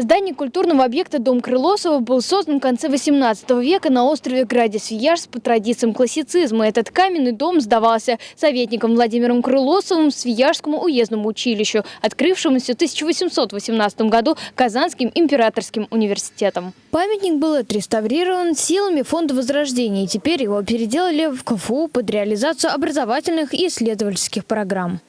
Здание культурного объекта «Дом Крылосова» был создан в конце 18 века на острове Граде-Свияжск по традициям классицизма. Этот каменный дом сдавался советником Владимиром Крылосовым Свияжскому уездному училищу, открывшемуся в 1818 году Казанским императорским университетом. Памятник был отреставрирован силами Фонда Возрождения, и теперь его переделали в КФУ под реализацию образовательных и исследовательских программ.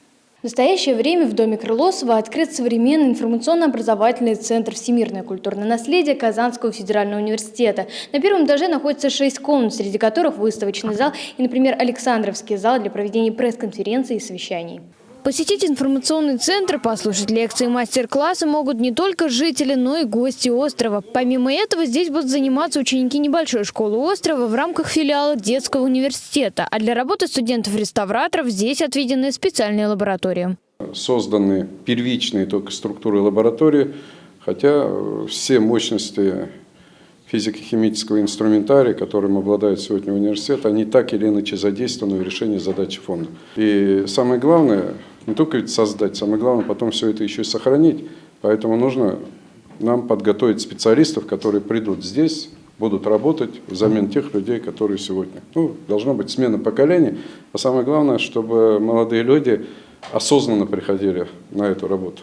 В настоящее время в Доме Крылосова открыт современный информационно-образовательный центр «Всемирное культурное наследие» Казанского федерального университета. На первом этаже находится шесть комнат, среди которых выставочный зал и, например, Александровский зал для проведения пресс-конференций и совещаний. Посетить информационный центр, послушать лекции и мастер-классы могут не только жители, но и гости острова. Помимо этого, здесь будут заниматься ученики небольшой школы острова в рамках филиала детского университета. А для работы студентов-реставраторов здесь отведены специальные лаборатории. Созданы первичные только структуры лаборатории, хотя все мощности физико-химического инструментария, которым обладает сегодня университет, они так или иначе задействованы в решении задачи фонда. И самое главное, не только ведь создать, самое главное потом все это еще и сохранить. Поэтому нужно нам подготовить специалистов, которые придут здесь, будут работать взамен тех людей, которые сегодня. Ну, должна быть смена поколений, а самое главное, чтобы молодые люди осознанно приходили на эту работу.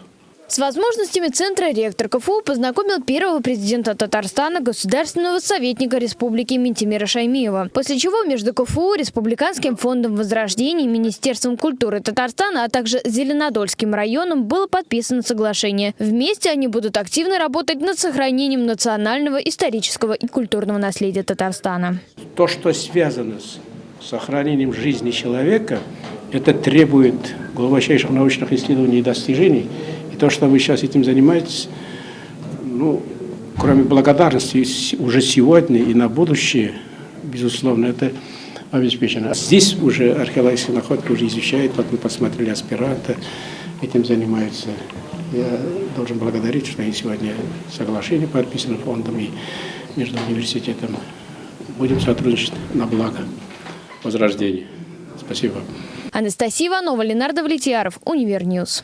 С возможностями центра ректор КФУ познакомил первого президента Татарстана, государственного советника республики Ментимира Шаймиева. После чего между КФУ, Республиканским фондом возрождения, Министерством культуры Татарстана, а также Зеленодольским районом было подписано соглашение. Вместе они будут активно работать над сохранением национального, исторического и культурного наследия Татарстана. То, что связано с сохранением жизни человека, это требует глубочайших научных исследований и достижений – то, что вы сейчас этим занимаетесь, ну, кроме благодарности уже сегодня и на будущее, безусловно, это обеспечено. Здесь уже археологические находки уже изучают, вот мы посмотрели аспиранта, этим занимаются. Я должен благодарить, что и сегодня соглашение подписано фондом и между университетом. Будем сотрудничать на благо возрождения. Спасибо. Анастасия Иванова, Ленардо Влетьяров, Универ News.